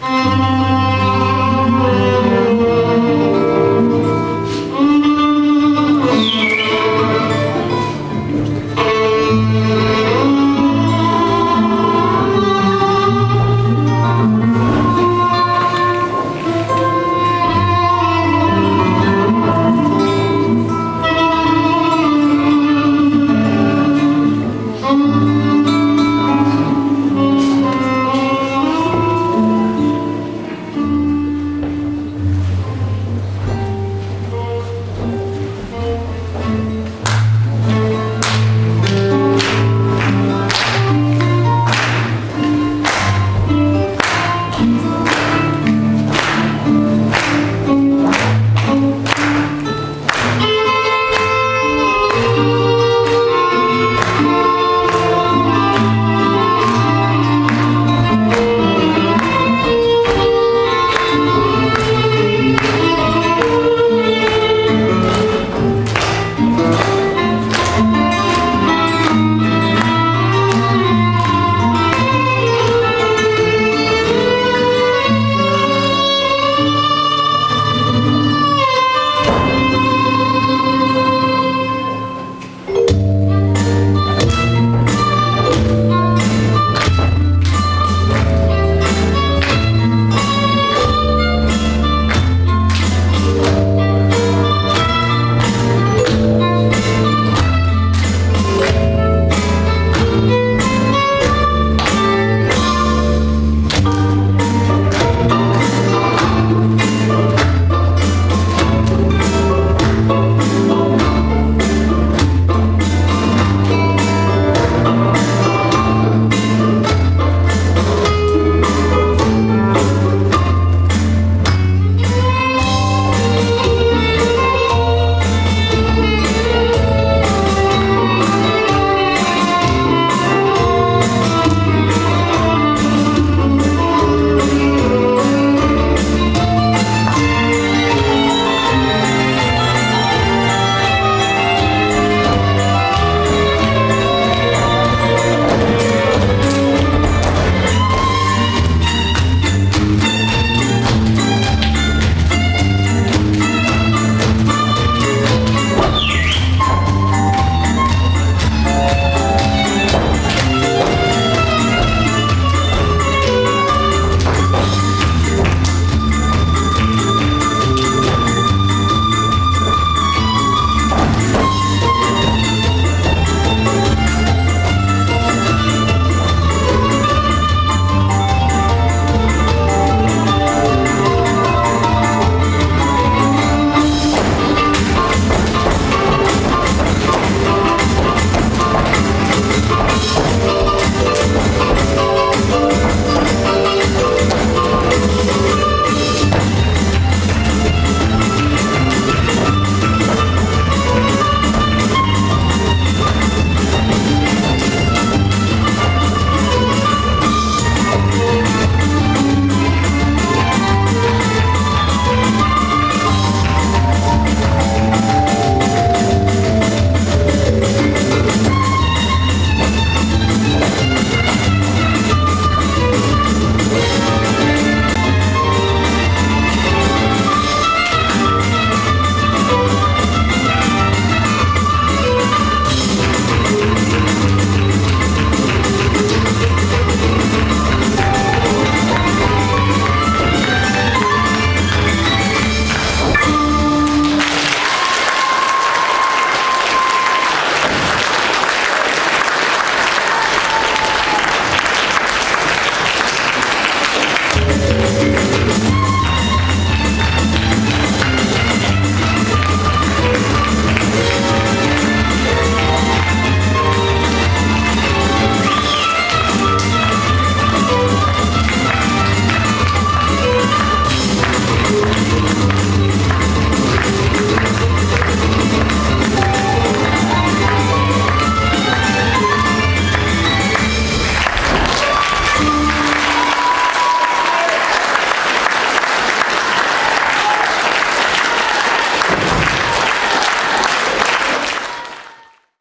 Música